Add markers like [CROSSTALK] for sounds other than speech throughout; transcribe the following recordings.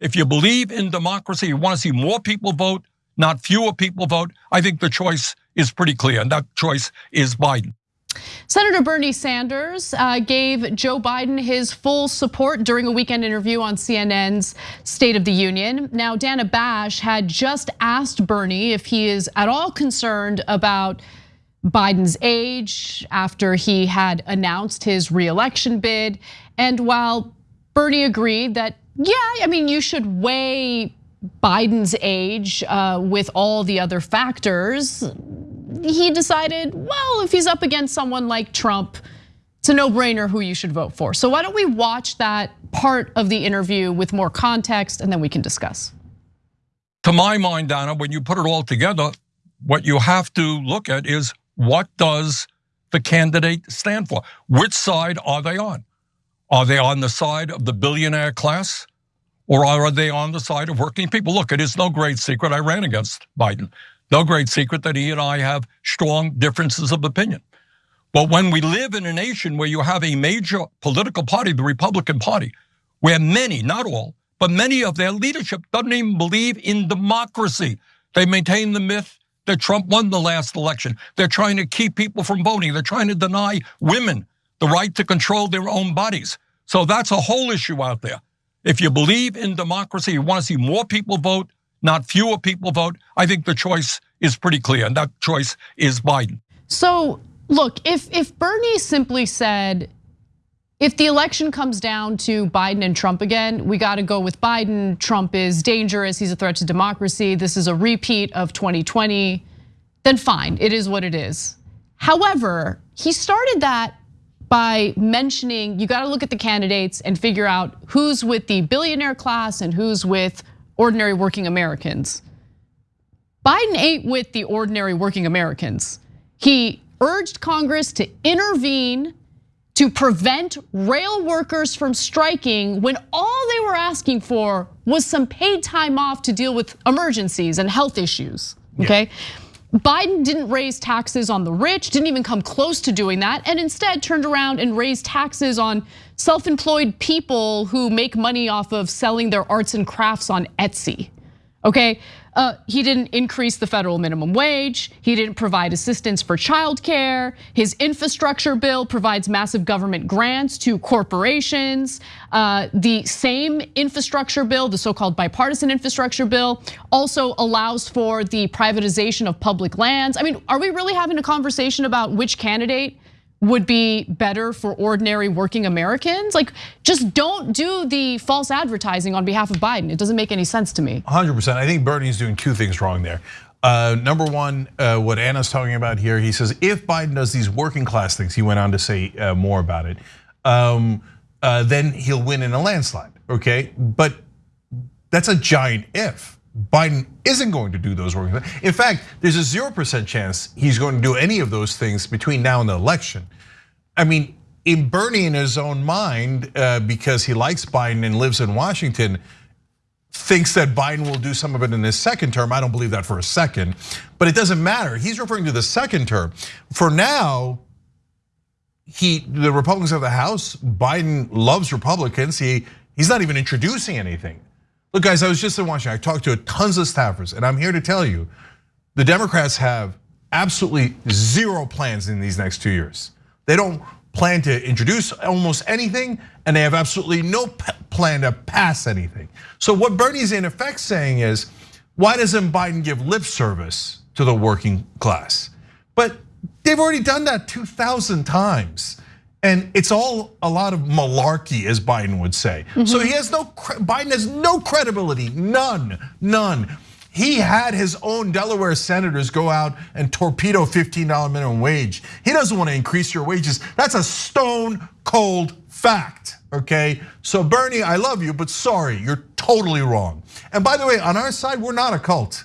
if you believe in democracy, you want to see more people vote, not fewer people vote, I think the choice is pretty clear, and that choice is Biden. Senator Bernie Sanders uh, gave Joe Biden his full support during a weekend interview on CNN's State of the Union. Now, Dana Bash had just asked Bernie if he is at all concerned about Biden's age after he had announced his reelection bid. And while Bernie agreed that, yeah, I mean, you should weigh Biden's age uh, with all the other factors, he decided, well, if he's up against someone like Trump, it's a no-brainer who you should vote for. So why don't we watch that part of the interview with more context and then we can discuss. To my mind, Donna, when you put it all together, what you have to look at is what does the candidate stand for? Which side are they on? Are they on the side of the billionaire class? Or are they on the side of working people? Look, it is no great secret I ran against Biden. No great secret that he and I have strong differences of opinion. But when we live in a nation where you have a major political party, the Republican Party, where many, not all, but many of their leadership doesn't even believe in democracy. They maintain the myth that Trump won the last election. They're trying to keep people from voting. They're trying to deny women the right to control their own bodies. So that's a whole issue out there. If you believe in democracy, you want to see more people vote, not fewer people vote, I think the choice is pretty clear, and that choice is Biden. So, look, if if Bernie simply said, if the election comes down to Biden and Trump again, we got to go with Biden. Trump is dangerous. He's a threat to democracy. This is a repeat of 2020. Then fine, it is what it is. However, he started that by mentioning you got to look at the candidates and figure out who's with the billionaire class and who's with ordinary working Americans. Biden ain't with the ordinary working Americans. He urged Congress to intervene to prevent rail workers from striking when all they were asking for was some paid time off to deal with emergencies and health issues, okay? Yeah. Biden didn't raise taxes on the rich, didn't even come close to doing that, and instead turned around and raised taxes on self employed people who make money off of selling their arts and crafts on Etsy. Okay, uh, he didn't increase the federal minimum wage. He didn't provide assistance for childcare. His infrastructure bill provides massive government grants to corporations. Uh, the same infrastructure bill, the so-called bipartisan infrastructure bill, also allows for the privatization of public lands. I mean, are we really having a conversation about which candidate would be better for ordinary working Americans. Like, just don't do the false advertising on behalf of Biden. It doesn't make any sense to me. 100%. I think Bernie's doing two things wrong there. Uh, number one, uh, what Anna's talking about here, he says if Biden does these working class things, he went on to say uh, more about it, um, then he'll win in a landslide, okay? But that's a giant if. Biden isn't going to do those working. In fact, there's a 0% chance he's going to do any of those things between now and the election. I mean, in Bernie in his own mind, uh, because he likes Biden and lives in Washington, thinks that Biden will do some of it in his second term. I don't believe that for a second, but it doesn't matter. He's referring to the second term. For now, he the Republicans of the House, Biden loves Republicans. He he's not even introducing anything. Look, guys, I was just in Washington. I talked to tons of staffers, and I'm here to tell you the Democrats have absolutely zero plans in these next two years. They don't plan to introduce almost anything, and they have absolutely no plan to pass anything. So, what Bernie's in effect saying is, why doesn't Biden give lip service to the working class? But they've already done that 2,000 times. And it's all a lot of malarkey, as Biden would say. Mm -hmm. So he has no, Biden has no credibility, none, none. He had his own Delaware senators go out and torpedo $15 minimum wage. He doesn't want to increase your wages. That's a stone cold fact, okay? So Bernie, I love you, but sorry, you're totally wrong. And by the way, on our side, we're not a cult.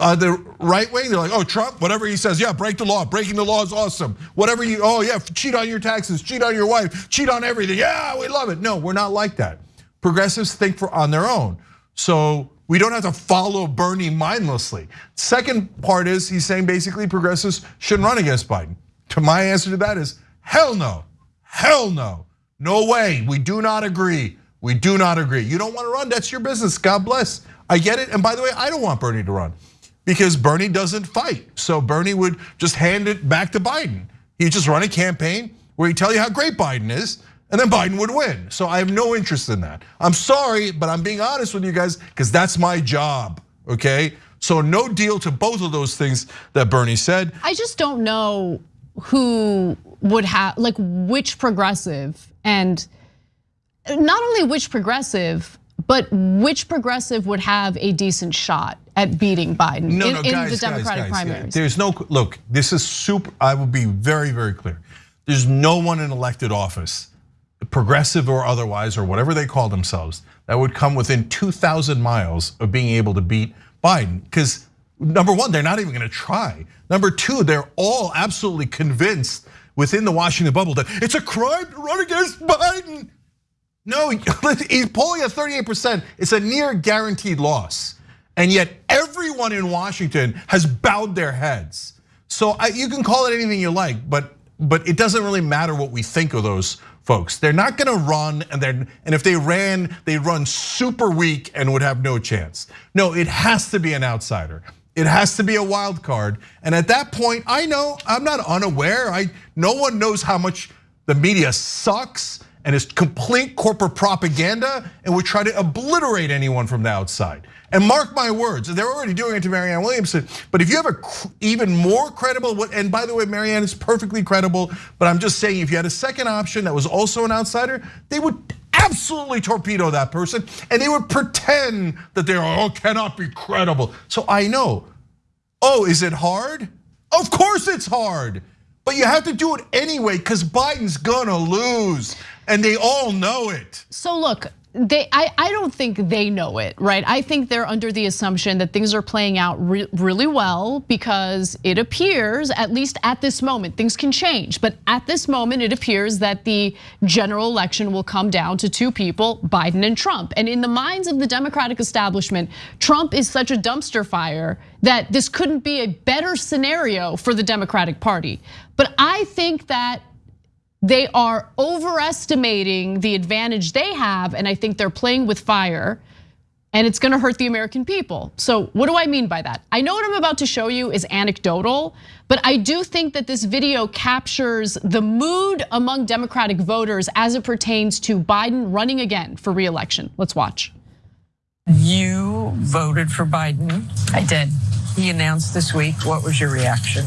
Uh, the right wing, they're like, oh, Trump, whatever he says, yeah, break the law. Breaking the law is awesome. Whatever you, oh, yeah, cheat on your taxes, cheat on your wife, cheat on everything. Yeah, we love it. No, we're not like that. Progressives think for on their own. So we don't have to follow Bernie mindlessly. Second part is he's saying basically progressives shouldn't run against Biden. To my answer to that is hell no, hell no, no way. We do not agree. We do not agree. You don't want to run, that's your business. God bless. I get it. And by the way, I don't want Bernie to run because Bernie doesn't fight. So Bernie would just hand it back to Biden. He'd just run a campaign where he'd tell you how great Biden is, and then Biden would win. So I have no interest in that. I'm sorry, but I'm being honest with you guys because that's my job, okay? So no deal to both of those things that Bernie said. I just don't know who would have, like which progressive and not only which progressive, but which progressive would have a decent shot at beating Biden no, in, no, in the Democratic guys, guys, primaries? There's no, look, this is super, I will be very, very clear. There's no one in elected office, progressive or otherwise, or whatever they call themselves, that would come within 2,000 miles of being able to beat Biden. Because number one, they're not even gonna try. Number two, they're all absolutely convinced within the Washington bubble that it's a crime to run against Biden. No, [LAUGHS] he's polling at 38%. It's a near guaranteed loss. And yet everyone in Washington has bowed their heads. So you can call it anything you like, but but it doesn't really matter what we think of those folks. They're not gonna run, and then and if they ran, they'd run super weak and would have no chance. No, it has to be an outsider. It has to be a wild card. And at that point, I know I'm not unaware. I no one knows how much the media sucks and it's complete corporate propaganda and would try to obliterate anyone from the outside. And mark my words, they're already doing it to Marianne Williamson. But if you have a even more credible, and by the way, Marianne is perfectly credible, but I'm just saying if you had a second option that was also an outsider, they would absolutely torpedo that person and they would pretend that they are, oh, cannot be credible. So I know, oh, is it hard? Of course it's hard. But you have to do it anyway because Biden's gonna lose and they all know it. So look, they I, I don't think they know it, right? I think they're under the assumption that things are playing out re really well because it appears, at least at this moment, things can change. But at this moment, it appears that the general election will come down to two people, Biden and Trump. And in the minds of the Democratic establishment, Trump is such a dumpster fire that this couldn't be a better scenario for the Democratic Party. But I think that they are overestimating the advantage they have, and I think they're playing with fire. And it's gonna hurt the American people. So, what do I mean by that? I know what I'm about to show you is anecdotal, but I do think that this video captures the mood among Democratic voters as it pertains to Biden running again for reelection. Let's watch. You voted for Biden. I did. He announced this week. What was your reaction?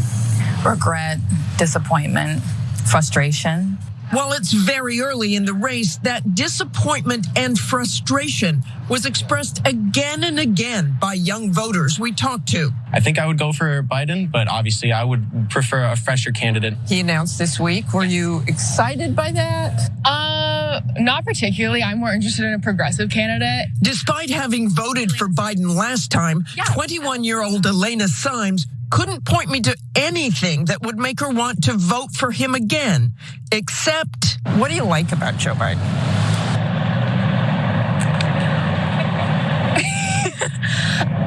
Regret, disappointment, frustration. While it's very early in the race, that disappointment and frustration was expressed again and again by young voters we talked to. I think I would go for Biden, but obviously I would prefer a fresher candidate. He announced this week. Were you excited by that? Uh, not particularly. I'm more interested in a progressive candidate. Despite having voted for Biden last time, 21 year old Elena Symes couldn't point me to anything that would make her want to vote for him again, except what do you like about Joe Biden? [LAUGHS]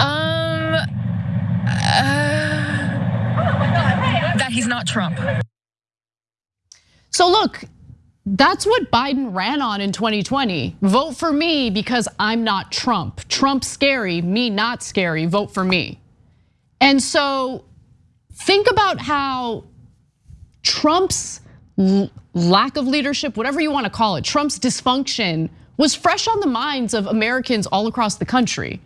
um, uh, that he's not Trump. So look, that's what Biden ran on in 2020. Vote for me because I'm not Trump. Trump scary, me not scary, vote for me. And so think about how Trump's lack of leadership, whatever you want to call it, Trump's dysfunction was fresh on the minds of Americans all across the country.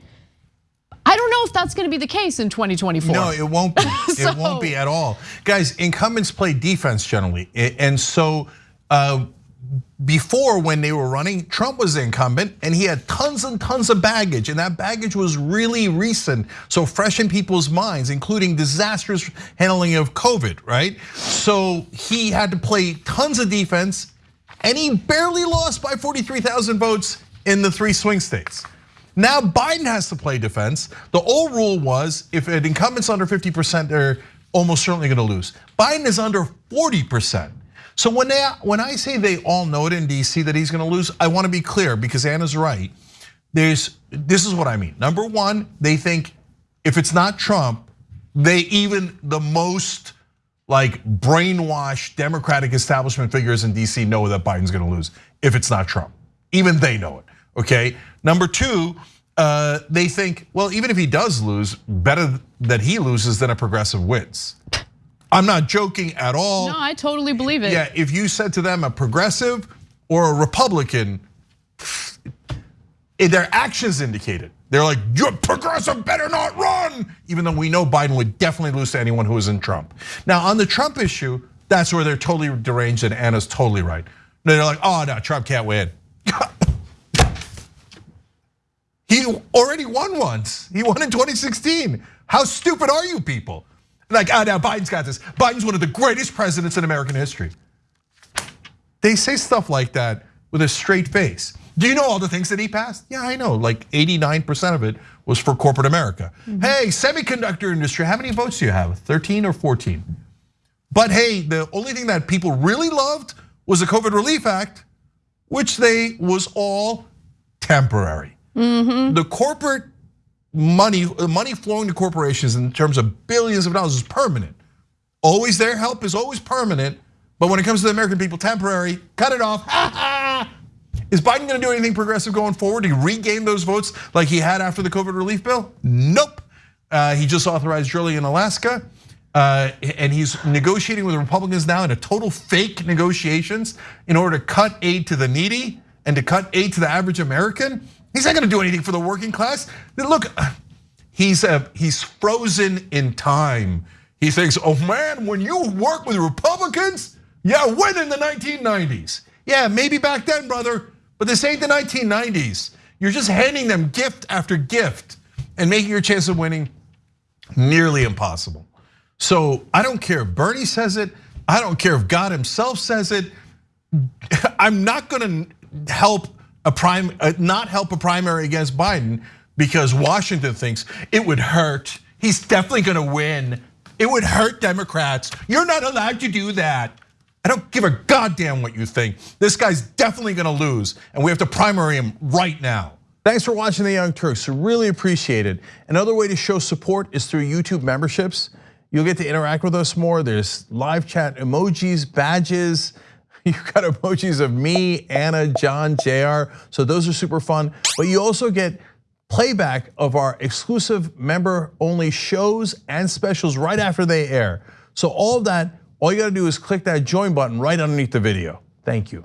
I don't know if that's going to be the case in 2024. No, it won't be. so, [LAUGHS] it won't be at all. Guys, incumbents play defense generally. And so uh, before when they were running, Trump was the incumbent and he had tons and tons of baggage and that baggage was really recent. So fresh in people's minds, including disastrous handling of COVID, right? So he had to play tons of defense and he barely lost by 43,000 votes in the three swing states. Now Biden has to play defense. The old rule was if an incumbent's under 50%, they're almost certainly gonna lose. Biden is under 40%. So when they when I say they all know it in DC that he's going to lose, I want to be clear because Anna's right. There's this is what I mean. Number one, they think if it's not Trump, they even the most like brainwashed Democratic establishment figures in DC know that Biden's going to lose if it's not Trump. Even they know it. Okay. Number two, uh, they think, well, even if he does lose, better that he loses than a progressive wins. I'm not joking at all. No, I totally believe it. Yeah, if you said to them a progressive or a Republican, eh, their actions indicate it. They're like, your progressive better not run, even though we know Biden would definitely lose to anyone who is in Trump. Now, on the Trump issue, that's where they're totally deranged, and Anna's totally right. They're like, oh no, Trump can't win. [LAUGHS] he already won once. He won in 2016. How stupid are you people? Like, ah, oh, now Biden's got this. Biden's one of the greatest presidents in American history. They say stuff like that with a straight face. Do you know all the things that he passed? Yeah, I know. Like 89% of it was for corporate America. Mm -hmm. Hey, semiconductor industry, how many votes do you have? 13 or 14? But hey, the only thing that people really loved was the COVID Relief Act, which they was all temporary. Mm -hmm. The corporate money, money flowing to corporations in terms of billions of dollars is permanent. Always their help is always permanent, but when it comes to the American people, temporary, cut it off. [LAUGHS] Is Biden gonna do anything progressive going forward to regain those votes like he had after the COVID relief bill? Nope. Uh, he just authorized drilling in Alaska. Uh, and he's negotiating with Republicans now in a total fake negotiations in order to cut aid to the needy and to cut aid to the average American. He's not gonna do anything for the working class. Look, he's uh, he's frozen in time. He thinks, oh man, when you work with Republicans, yeah, when in the 1990s? Yeah, maybe back then, brother. But this ain't the 1990s. You're just handing them gift after gift and making your chance of winning nearly impossible. So I don't care if Bernie says it. I don't care if God himself says it. [LAUGHS] I'm not gonna help a prime, uh, not help a primary against Biden because Washington thinks it would hurt. He's definitely gonna win. It would hurt Democrats. You're not allowed to do that. I don't give a goddamn what you think. This guy's definitely gonna lose, and we have to primary him right now. Thanks for watching The Young Turks, really appreciate it. Another way to show support is through YouTube memberships. You'll get to interact with us more. There's live chat emojis, badges. [LAUGHS] You've got emojis of me, Anna, John, JR. So those are super fun. But you also get playback of our exclusive member only shows and specials right after they air. So all of that all you gotta do is click that join button right underneath the video. Thank you.